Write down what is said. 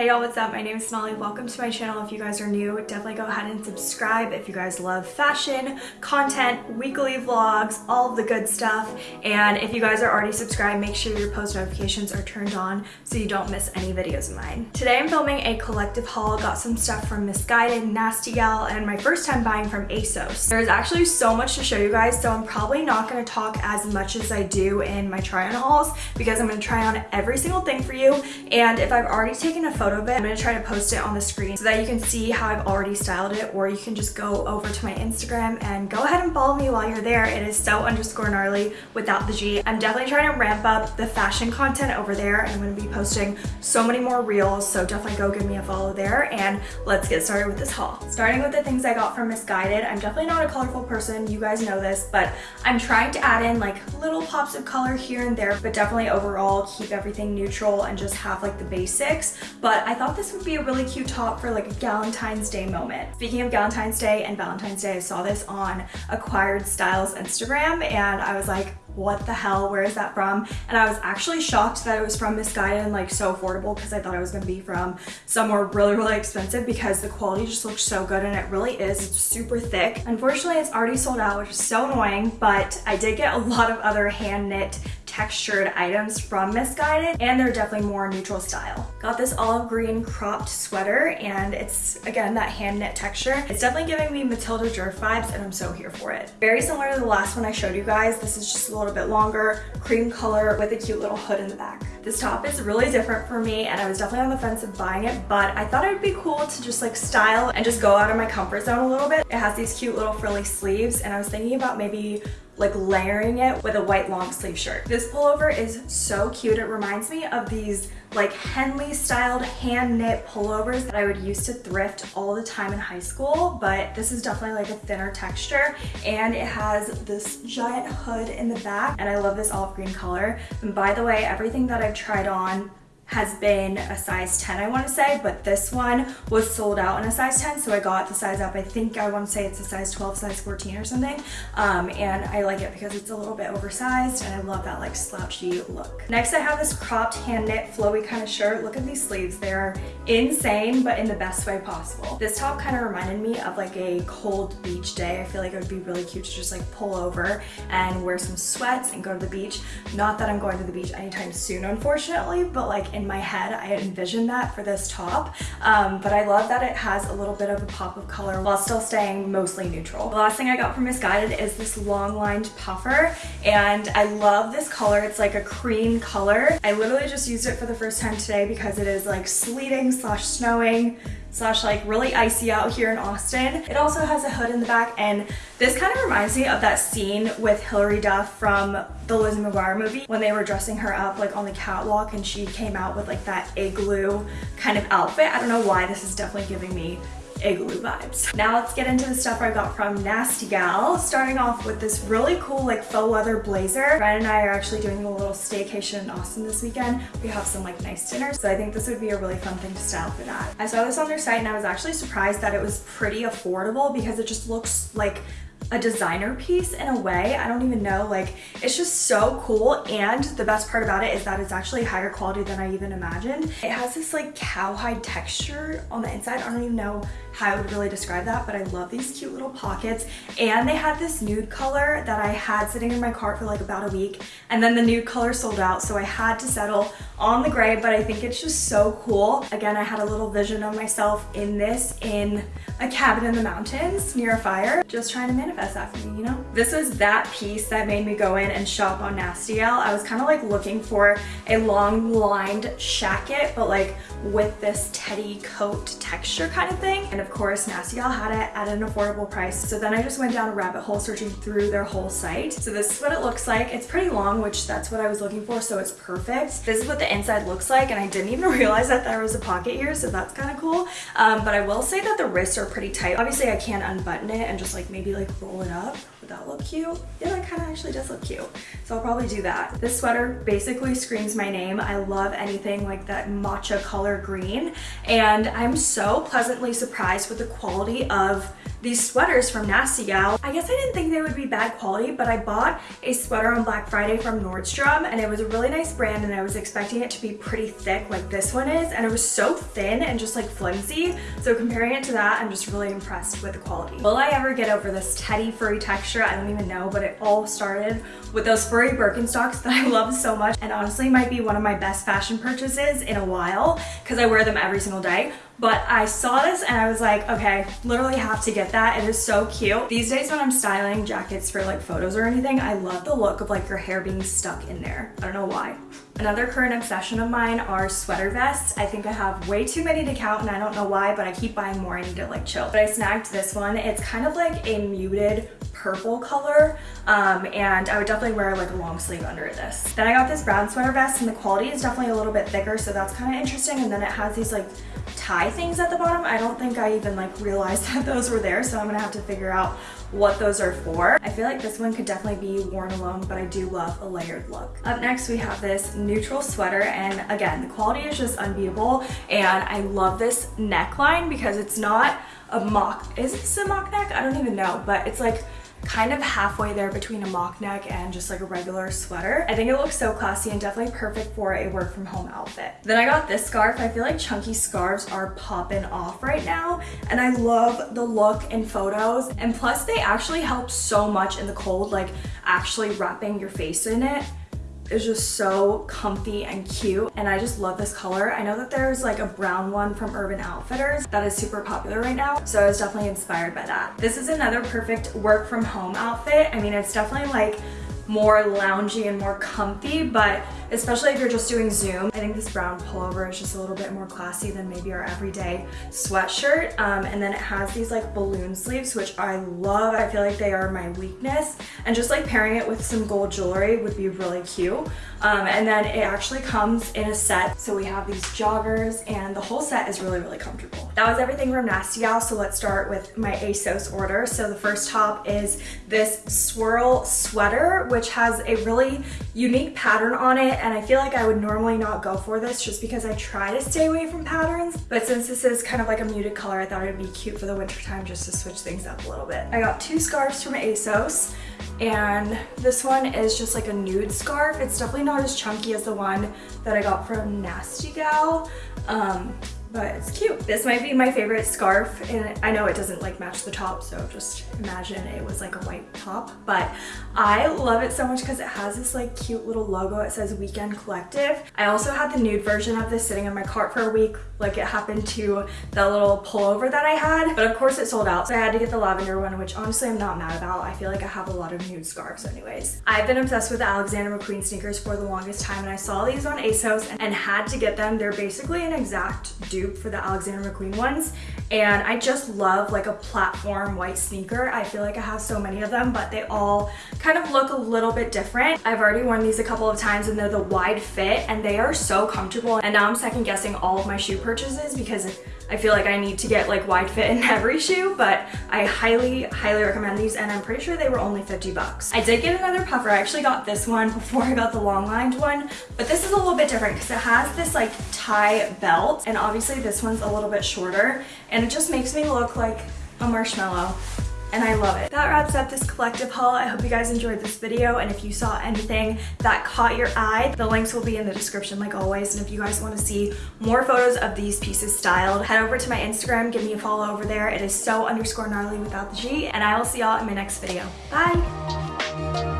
Hey y'all, what's up? My name is Sonali. Welcome to my channel. If you guys are new, definitely go ahead and subscribe if you guys love fashion, content, weekly vlogs, all the good stuff. And if you guys are already subscribed, make sure your post notifications are turned on so you don't miss any videos of mine. Today I'm filming a collective haul. Got some stuff from Missguided, Nasty Gal, and my first time buying from ASOS. There's actually so much to show you guys, so I'm probably not going to talk as much as I do in my try on hauls because I'm going to try on every single thing for you. And if I've already taken a photo photo of it. I'm gonna try to post it on the screen so that you can see how I've already styled it or you can just go over to my Instagram and go ahead and follow me while you're there. It is so underscore gnarly without the G. I'm definitely trying to ramp up the fashion content over there I'm gonna be posting so many more reels so definitely go give me a follow there and let's get started with this haul. Starting with the things I got from Missguided, I'm definitely not a colorful person, you guys know this, but I'm trying to add in like little pops of color here and there, but definitely overall keep everything neutral and just have like the basics. But but I thought this would be a really cute top for like a Valentine's Day moment. Speaking of Valentine's Day and Valentine's Day, I saw this on Acquired Styles Instagram and I was like, what the hell, where is that from? And I was actually shocked that it was from Missguided and like so affordable because I thought it was gonna be from somewhere really, really expensive because the quality just looks so good and it really is. It's super thick. Unfortunately, it's already sold out, which is so annoying, but I did get a lot of other hand knit textured items from Missguided and they're definitely more neutral style. Got this olive green cropped sweater and it's again that hand knit texture. It's definitely giving me Matilda Djerf vibes and I'm so here for it. Very similar to the last one I showed you guys. This is just a little bit longer, cream color with a cute little hood in the back. This top is really different for me and I was definitely on the fence of buying it, but I thought it would be cool to just like style and just go out of my comfort zone a little bit. It has these cute little frilly sleeves and I was thinking about maybe like layering it with a white long sleeve shirt. This pullover is so cute. It reminds me of these like Henley styled hand knit pullovers that I would use to thrift all the time in high school, but this is definitely like a thinner texture and it has this giant hood in the back and I love this olive green color. And by the way, everything that I've tried on has been a size 10 I want to say but this one was sold out in a size 10 so I got the size up I think I want to say it's a size 12 size 14 or something um, and I like it because it's a little bit oversized and I love that like slouchy look. Next I have this cropped hand knit flowy kind of shirt. Look at these sleeves. They're insane but in the best way possible. This top kind of reminded me of like a cold beach day. I feel like it would be really cute to just like pull over and wear some sweats and go to the beach. Not that I'm going to the beach anytime soon unfortunately but like in my head I envisioned that for this top um, but I love that it has a little bit of a pop of color while still staying mostly neutral. The last thing I got from Missguided is this long lined puffer and I love this color. It's like a cream color. I literally just used it for the first time today because it is like sleeting slash snowing slash like really icy out here in Austin. It also has a hood in the back and this kind of reminds me of that scene with Hilary Duff from the Lizzie McGuire movie when they were dressing her up like on the catwalk and she came out with like that igloo kind of outfit. I don't know why this is definitely giving me igloo vibes. Now let's get into the stuff I got from Nasty Gal, starting off with this really cool like faux leather blazer. Ryan and I are actually doing a little staycation in Austin this weekend. We have some like nice dinners, so I think this would be a really fun thing to style for that. I saw this on their site and I was actually surprised that it was pretty affordable because it just looks like a designer piece in a way. I don't even know, like it's just so cool. And the best part about it is that it's actually higher quality than I even imagined. It has this like cowhide texture on the inside. I don't even know how I would really describe that, but I love these cute little pockets. And they had this nude color that I had sitting in my cart for like about a week. And then the nude color sold out. So I had to settle on the gray, but I think it's just so cool. Again, I had a little vision of myself in this in a cabin in the mountains near a fire. Just trying to manifest that for me, you know? This was that piece that made me go in and shop on Nasty Gal. I was kind of like looking for a long lined shacket, but like with this teddy coat texture kind of thing. And of course, Nasty Gal had it at an affordable price. So then I just went down a rabbit hole searching through their whole site. So this is what it looks like. It's pretty long, which that's what I was looking for, so it's perfect. This is what the inside looks like, and I didn't even realize that there was a pocket here, so that's kind of cool. Um, but I will say that the wrists are pretty tight. Obviously, I can't unbutton it and just like maybe like roll it up Would that look cute? Yeah, that kind of actually does look cute. So I'll probably do that. This sweater basically screams my name. I love anything like that matcha color green. And I'm so pleasantly surprised with the quality of these sweaters from Nasty Gal. I guess I didn't think they would be bad quality, but I bought a sweater on Black Friday from Nordstrom and it was a really nice brand and I was expecting it to be pretty thick like this one is and it was so thin and just like flimsy. So comparing it to that, I'm just really impressed with the quality. Will I ever get over this teddy furry texture? I don't even know, but it all started with those furry Birkenstocks that I love so much and honestly might be one of my best fashion purchases in a while because I wear them every single day. But I saw this and I was like, okay, literally have to get that. It is so cute. These days when I'm styling jackets for like photos or anything, I love the look of like your hair being stuck in there. I don't know why. Another current obsession of mine are sweater vests. I think I have way too many to count and I don't know why, but I keep buying more. I need to like chill. But I snagged this one. It's kind of like a muted purple color um, and I would definitely wear like a long sleeve under this. Then I got this brown sweater vest and the quality is definitely a little bit thicker so that's kind of interesting and then it has these like tie things at the bottom. I don't think I even like realized that those were there, so I'm gonna have to figure out what those are for. I feel like this one could definitely be worn alone, but I do love a layered look. Up next, we have this neutral sweater, and again, the quality is just unbeatable, and I love this neckline because it's not a mock, is this a mock neck? I don't even know, but it's like kind of halfway there between a mock neck and just like a regular sweater. I think it looks so classy and definitely perfect for a work from home outfit. Then I got this scarf. I feel like chunky scarves are popping off right now and I love the look in photos and plus they actually help so much in the cold like actually wrapping your face in it is just so comfy and cute and I just love this color. I know that there's like a brown one from Urban Outfitters that is super popular right now so I was definitely inspired by that. This is another perfect work from home outfit. I mean it's definitely like more loungy and more comfy, but especially if you're just doing Zoom, I think this brown pullover is just a little bit more classy than maybe our everyday sweatshirt. Um, and then it has these like balloon sleeves, which I love. I feel like they are my weakness. And just like pairing it with some gold jewelry would be really cute. Um, and then it actually comes in a set. So we have these joggers and the whole set is really, really comfortable. That was everything from Nasty Gal. So let's start with my ASOS order. So the first top is this swirl sweater, which which has a really unique pattern on it and I feel like I would normally not go for this just because I try to stay away from patterns but since this is kind of like a muted color I thought it would be cute for the winter time just to switch things up a little bit. I got two scarves from ASOS and this one is just like a nude scarf. It's definitely not as chunky as the one that I got from Nasty Gal. Um, but it's cute. This might be my favorite scarf and I know it doesn't like match the top so just imagine it was like a white top but I love it so much because it has this like cute little logo. It says Weekend Collective. I also had the nude version of this sitting in my cart for a week like it happened to the little pullover that I had but of course it sold out so I had to get the lavender one which honestly I'm not mad about. I feel like I have a lot of nude scarves anyways. I've been obsessed with Alexander McQueen sneakers for the longest time and I saw these on ASOS and had to get them. They're basically an exact dupe dupe for the Alexander McQueen ones. And I just love like a platform white sneaker. I feel like I have so many of them, but they all kind of look a little bit different. I've already worn these a couple of times and they're the wide fit and they are so comfortable. And now I'm second guessing all of my shoe purchases because I feel like I need to get like wide fit in every shoe, but I highly, highly recommend these and I'm pretty sure they were only 50 bucks. I did get another puffer. I actually got this one before I got the long lined one, but this is a little bit different because it has this like tie belt and obviously this one's a little bit shorter and it just makes me look like a marshmallow and I love it. That wraps up this collective haul. I hope you guys enjoyed this video and if you saw anything that caught your eye, the links will be in the description like always. And if you guys want to see more photos of these pieces styled, head over to my Instagram, give me a follow over there. It is so underscore gnarly without the G and I will see y'all in my next video. Bye!